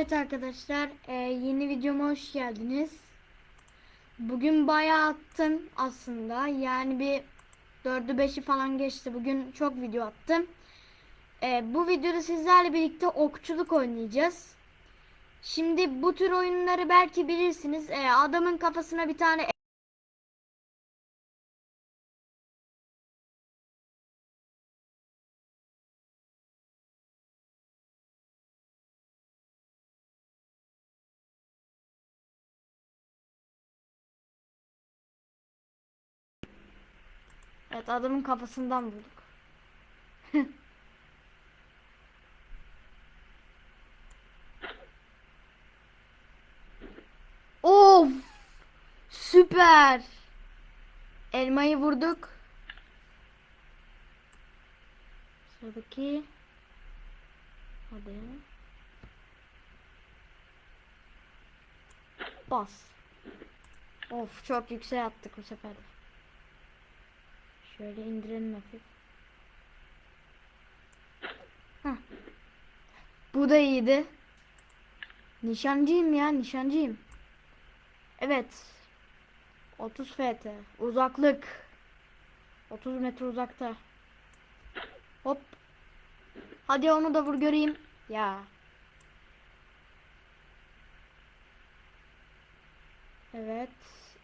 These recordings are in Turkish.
Evet arkadaşlar e, yeni videoma hoş geldiniz. Bugün bayağı attım aslında. Yani bir 4'ü 5'i falan geçti. Bugün çok video attım. E, bu videoda sizlerle birlikte okçuluk oynayacağız. Şimdi bu tür oyunları belki bilirsiniz. E, adamın kafasına bir tane Evet adamın kafasından vurduk. of! Süper! Elmayı vurduk. Sıradaki Hadi. Bas. Of çok yüksek attık bu sefer. Şöyle indirelim hafif. Heh. Bu da iyiydi. Nişancıyım ya nişancıyım. Evet. 30 ft. Uzaklık. 30 metre uzakta. Hop. Hadi onu da vur göreyim. Ya. Evet.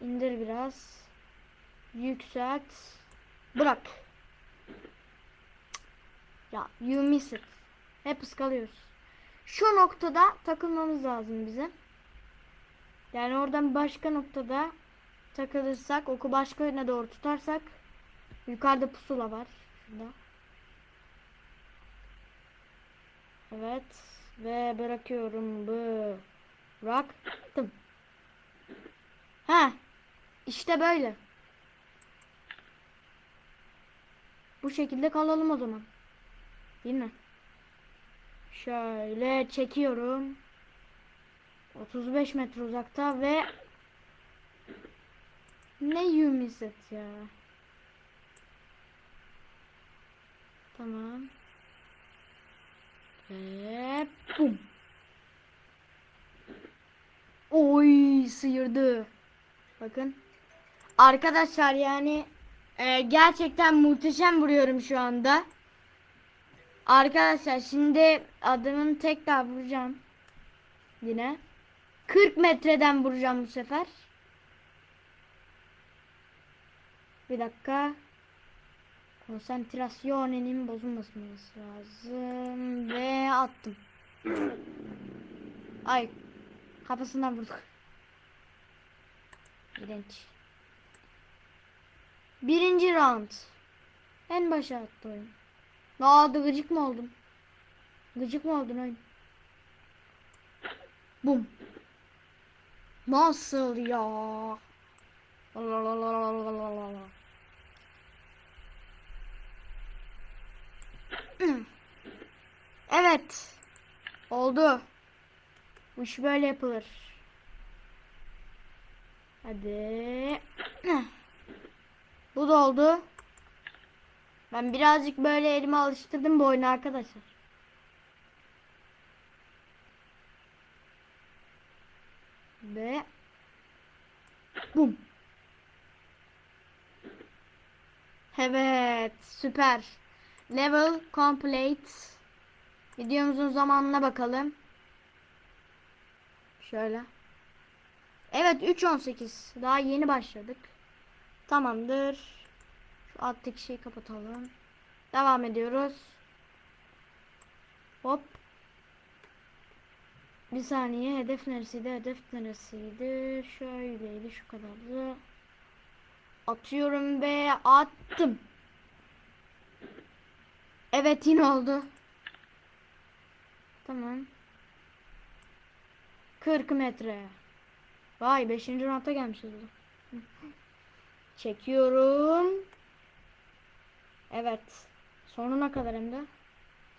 indir biraz. Yükselt. Bırak. Ya you miss it. Hep ıskalıyoruz. Şu noktada takılmamız lazım bize. Yani oradan başka noktada takılırsak oku başka yöne doğru tutarsak yukarıda pusula var. Şurada. Evet. Ve bırakıyorum. Bıraktım. Ha. İşte böyle. Bu şekilde kalalım o zaman. Değil mi? Şöyle çekiyorum. 35 metre uzakta ve ne yumiset ya. Tamam. Ve bum. Oy sıyırdı. Bakın. Arkadaşlar yani ee, gerçekten muhteşem vuruyorum şu anda. Arkadaşlar şimdi adamın tekrar vuracağım. Yine. 40 metreden vuracağım bu sefer. Bir dakika. Konsantrasyonenin bozulmasın lazım. Ve attım. Ay. Kafasından vurduk. İğrenç. Birinci round. En başa attı oyun. Ne oldu gıcık mı oldum? Gıcık mı oldun oyun? Bum. Nasıl ya? Evet. Oldu. Bu iş böyle yapılır. Hadi. Bu da oldu. Ben birazcık böyle elimi alıştırdım bu oyunu arkadaşlar. Ve bum. Evet, süper. Level complete. Videomuzun zamanına bakalım. Şöyle. Evet 3.18. Daha yeni başladık. Tamamdır. Şu alttaki şeyi kapatalım. Devam ediyoruz. Hop. Bir saniye. Hedef neresiydi? Hedef neresiydi? Şöyleydi. Şu kadardı. Atıyorum ve attım. Evet yine oldu. Tamam. 40 metre. Vay 5. ranta gelmişiz. Çekiyorum. Evet. Sonuna kadar hem de.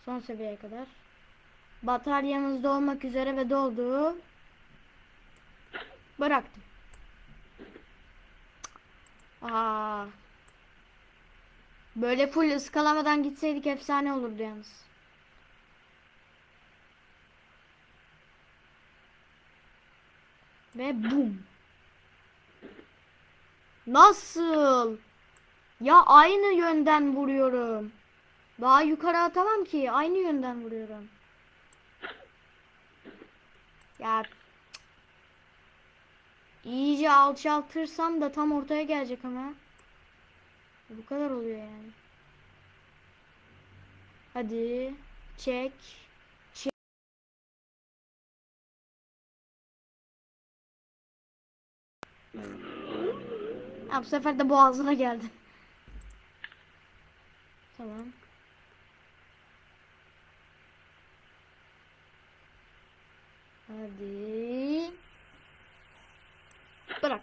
Son seviyeye kadar. Bataryamız dolmak üzere ve doldu. Bıraktım. Aa. Böyle full ıskalamadan gitseydik efsane olurdu yalnız. Ve bum. Nasıl? Ya aynı yönden vuruyorum. Daha yukarı atamam ki. Aynı yönden vuruyorum. Ya iyice alçaltırsam da tam ortaya gelecek ama. Bu kadar oluyor yani. Hadi. Çek. Ha, bu sefer de boğazına geldi. Tamam. Hadi. Bırak.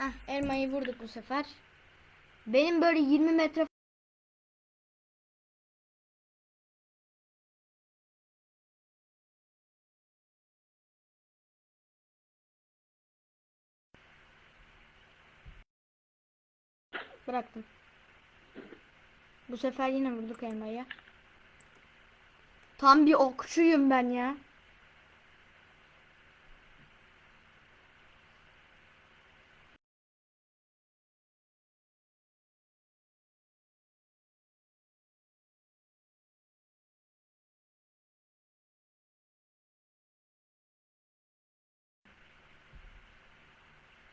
Ah elmayı vurduk bu sefer. Benim böyle 20 metre bıraktım. Bu sefer yine vurduk elmayı. Tam bir okçuyum ben ya.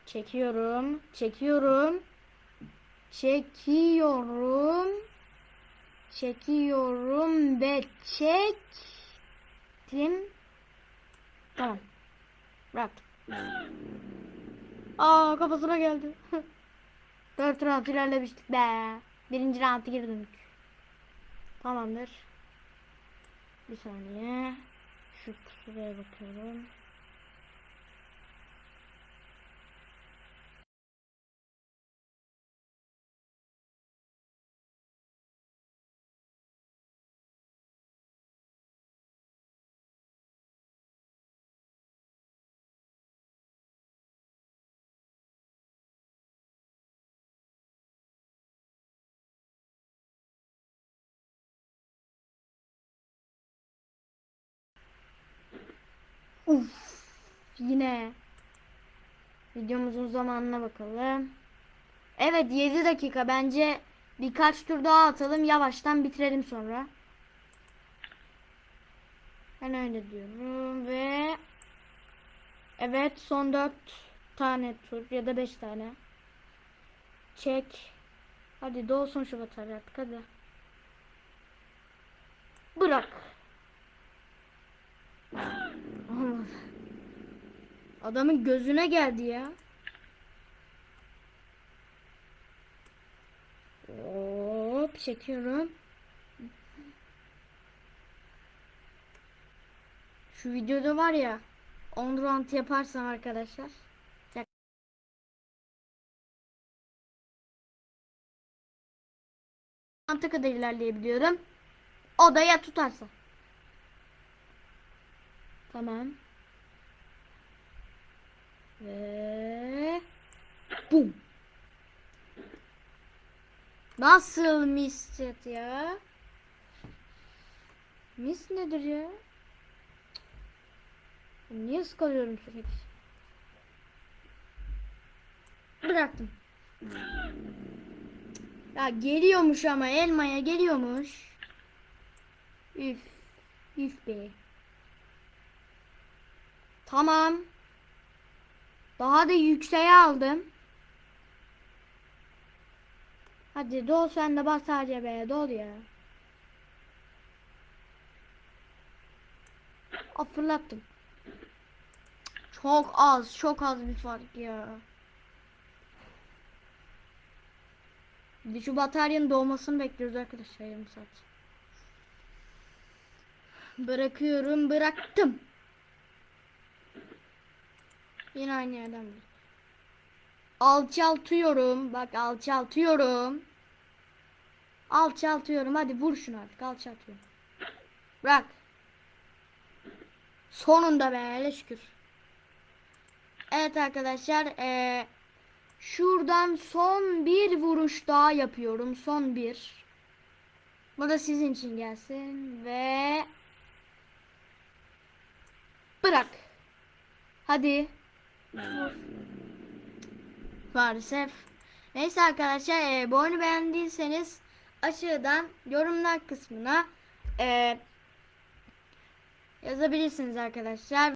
Çekiyorum, çekiyorum. Çekiyorum. Çekiyorum ve çektim. Tamam. Bırak. Aa kafasına geldi. Dört round ilerlemiştik be. Birinci round'a girdik. Tamamdır. Bir saniye. Şu kusuraya bakıyorum. Uf. Yine. Videomuzun zamanına bakalım. Evet 7 dakika. Bence birkaç tur daha atalım. Yavaştan bitirelim sonra. Ben öyle diyorum ve evet son 4 tane tur ya da 5 tane. Çek. Hadi dolsun şu batarya artık hadi. Bırak. Adamın gözüne geldi ya. Hop çekiyorum. Şu videoda var ya 10 round yaparsam arkadaşlar. Round'a kadar ilerleyebiliyorum. O da ya tutarsa. Tamam. Ve bum. Nasıl mistet ya? Mis nedir ya? Niye sıkılıyorum sürekli? Bıraktım. Ya geliyormuş ama elmaya geliyormuş. Üf. Üf be. Tamam. Daha da yükseğe aldım. Hadi dol sen de bas sadece be dol ya. Aa, fırlattım. Çok az, çok az bir fark ya. Bir şu bataryanın doğmasını bekliyoruz arkadaşlar yarım saat. Bırakıyorum, bıraktım. Yine aynı yerden bir. Alçaltıyorum. Bak alçaltıyorum. Alçaltıyorum. Hadi vur şunu artık. Alçaltıyorum. Bırak. Sonunda be. hele şükür. Evet arkadaşlar. Ee, şuradan son bir vuruş daha yapıyorum. Son bir. Bu da sizin için gelsin. Ve bırak. Hadi. Maalesef. Neyse arkadaşlar e, bu oyunu beğendiyseniz aşağıdan yorumlar kısmına e, yazabilirsiniz arkadaşlar.